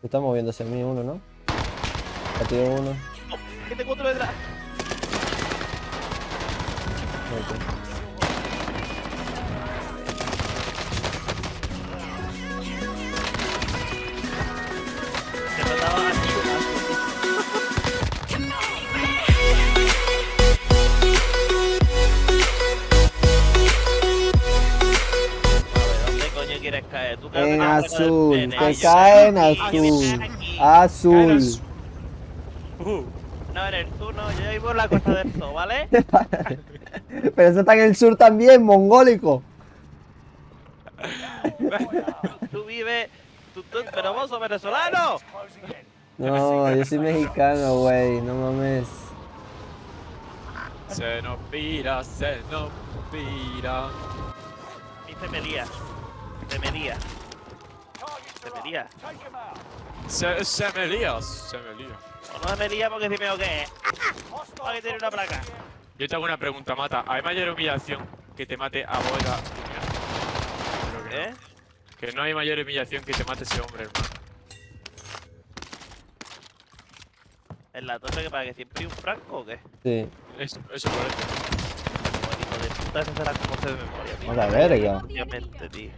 Se está moviendo hacia mí uno, ¿no? Batido uno. Que tengo otro detrás. Ok. En una azul, que cae en azul. aquí. Azul. Uh, no eres tú, no, yo vivo en la costa del zoo, ¿vale? Pero eso está en el sur también, mongólico. Tú vives, tú, tú, pero vos sos venezolano. No, yo soy mexicano, güey. No mames. Se nos pira, se nos pira. Y se me lía, se me lía, se me lía. Se, se me lía, se me lía. O no se me lía porque si veo que Para que tiene una placa. Yo te hago una pregunta, Mata. ¿Hay mayor humillación que te mate a? Creo que no. ¿Eh? Que no hay mayor humillación que te mate ese hombre, hermano. ¿En la torre que para que siempre hay un franco o qué? Sí. Eso, eso por eso. Pues, hijo de puta, eso será como se de memoria, tío. A la verga. Obviamente, tío.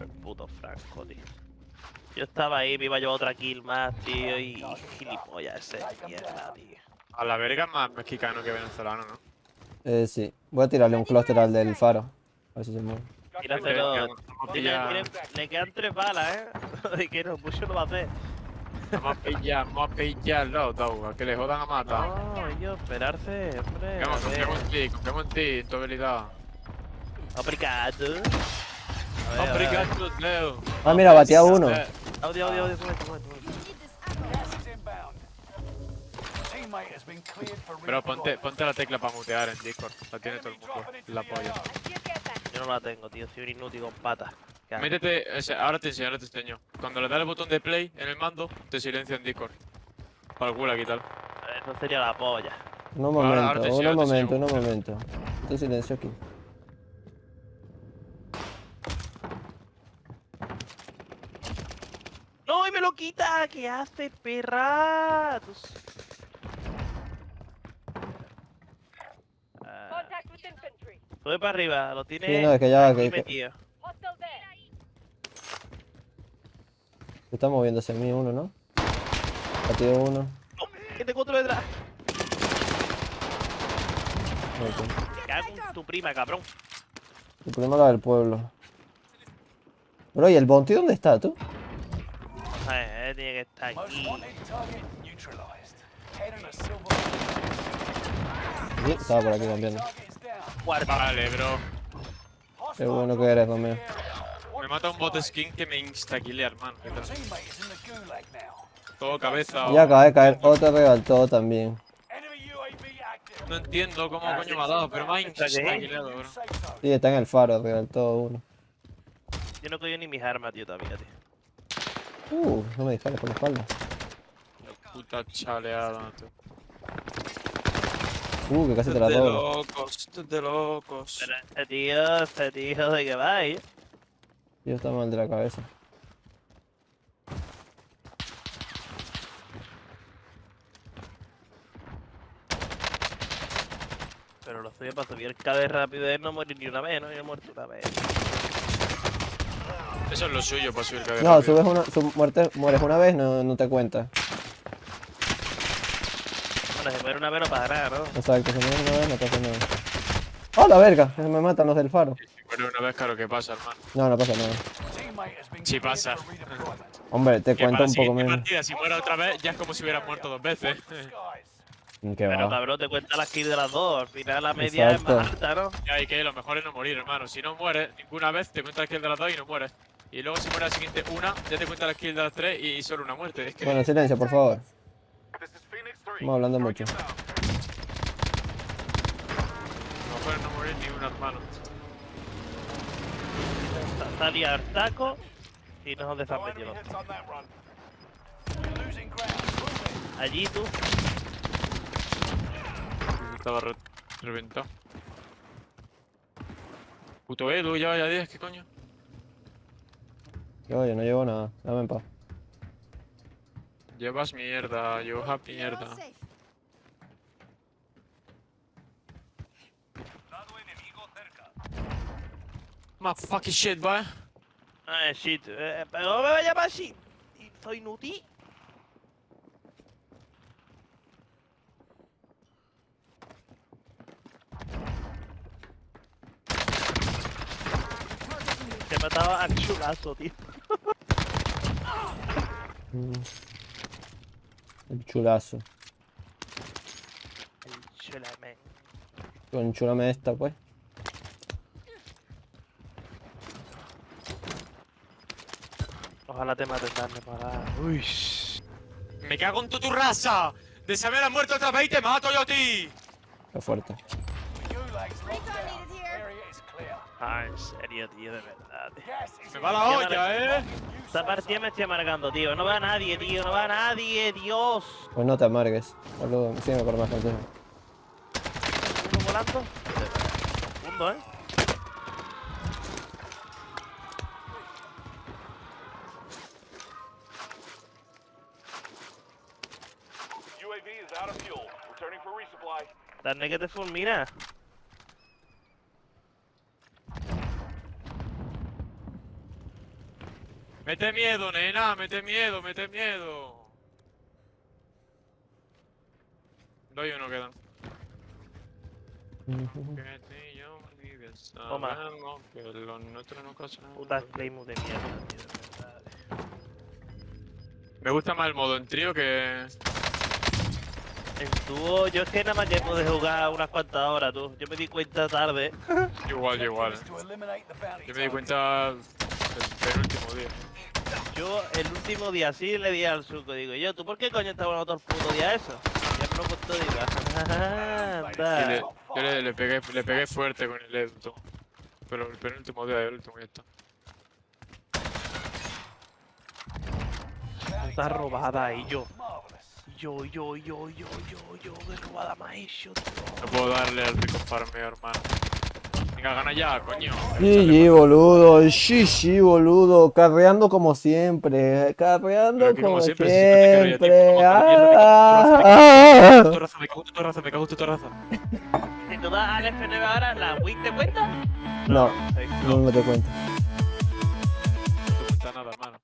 El puto franco, tío. Yo estaba ahí, me iba a llevar otra kill más, tío, y gilipollas ese de mierda, tío. A la verga es más mexicano que venezolano, ¿no? Eh, sí. Voy a tirarle un clúster al del faro. A ver si se mueve. Tíratelo. Le quedan tres balas, ¿eh? De que no, mucho no va a hacer. vamos a pillar, vamos a pillarlo, Dau, a que le jodan a Mata. No, yo, esperarse, hombre. Confiamos, en ti, confiamos en ti, en tu habilidad. Obrigado. Obrigado, Leo. Ah, mira, batía uno. Audio, audio, audio. Bro, ponte, ponte la tecla para mutear en Discord. La tiene todo el mundo. La polla. Yo no la tengo, tío, soy un inútil con patas. Métete, o sea, ahora te enseño, ahora te enseño. Cuando le das el botón de play en el mando, te silencia en Discord. Para el gulag y tal. Eso sería la polla. Un momento, te un te momento, un momento. Estoy silencio aquí. ¡No, y me lo quita! ¿Qué hace, perra? Ah. Sube para arriba, lo tiene Sí, no, es que ya- que- que- metido. Se está moviendo hacia mí uno, ¿no? Batido uno. No, que tengo otro detrás. Cago en tu prima, cabrón. Problema es la del pueblo. Bro, ¿y el Bounty dónde está tú? Eh, tiene que estar aquí. Sí, estaba por aquí también. Guarda. Vale, bro. Qué bueno que eres, Romeo. Me mata un bot skin que me instaquilea, hermano. Todo cabeza. Ya o- acaba de caer otro rebaltó también. No entiendo cómo coño me ha dado, pero me ha instaquileado, bro. Sí, está en el faro, rebaltó uno. Yo no cojo ni mis armas, tío, todavía, tío. Uh, no me dispares por la espalda. Puta chaleada, tío. Uh, que casi te la es de locos, esto es de locos. Pero este tío, este tío, ¿de qué va, eh? Yo está mal de la cabeza. Pero lo estoy para subir el KB rápido de no morir ni una vez, ¿no? Yo he muerto una vez. Eso es lo suyo para subir cabeza. No, subes una, su- muerte, mueres una vez, no, no te cuenta. Bueno, si muere una vez no pasa nada, ¿no? Exacto, si mueres una vez no pasa nada. ¡Oh, la verga! Me matan los del faro. Bueno, una vez, claro, ¿qué pasa, hermano? No, no pasa nada. Sí pasa. Hombre, te cuento un poco menos. partida, si muere otra vez, ya es como si hubiera muerto dos veces. ¿Qué Pero va? cabrón, te cuenta las kills de las dos. Al final la media Exacto. es más alta, ¿no? Ya, y que lo mejor es no morir, hermano. Si no mueres ninguna vez, te cuenta la kill de las dos y no mueres. Y luego si muere la siguiente una, ya te cuenta la kill de las tres y solo una muerte. Es que Bueno, silencio, por favor. Estamos hablando mucho. lo mejor no morir ni una, hermano. Sa- Salía al taco y nos metido. Allí tú. Estaba re- reventado. Puto Edu, ya vaya 10, ¿qué coño? Yo, yo no llevo nada. Dame en paz. Llevas mierda, llevas mierda. My fucking shit, boy. Ah, shit. Eh, pero no me vaya más shit. Estoy inútil. Que me estaba al chulazo, tío. El chulazo. El chulamen. Con chulame esta, pues. Ojalá te maten, darme para. Uy. Me cago en tu, tu raza. Deseame la muerte otra vez y te mato yo a ti. Está fuerte. Ah, en serio, tío, de verdad. tío. Me va la olla, eh. Esta partida me estoy amargando, tío. No va nadie, tío. No va nadie, Dios. Pues no te amargues. Boludo, sígueme por más consejo. Uno volando. Segundo, eh. UAV is out of fuel. Returning for resupply. Dale que te fulmina. Mete miedo, nena, mete miedo, mete miedo. Doy uno quedan. Vives, Toma. que lo nuestro no de mierda, tío, de verdad. Me gusta más el modo en trío que. En dúo, yo es que nada más que pude jugar unas cuantas horas, tú. Yo me di cuenta tarde. Igual, igual. Yo me di cuenta el penúltimo día. Yo el último día sí le di al suco. Digo, yo, ¿tú por qué coño estás jugando todo el puto día eso? Ya me lo contó, digo, "Ah, Y le, anda. yo le, le pegué, le pegué fuerte con el Edu. Pero el penúltimo día, el último ya está. Puta robada y yo. Yo, yo, yo, yo, yo, yo, qué robada me ha hecho, tío. No puedo darle al rico farmeo, hermano. Venga, gana ya, coño. GG, boludo. GG, boludo. Carreando como siempre. Carreando como, siempre. siempre. Ah, me cago tu raza, me cago tu raza. Si tú das al FNB ahora, ¿la win te cuenta? No, no, no te cuenta. No te cuenta nada, hermano.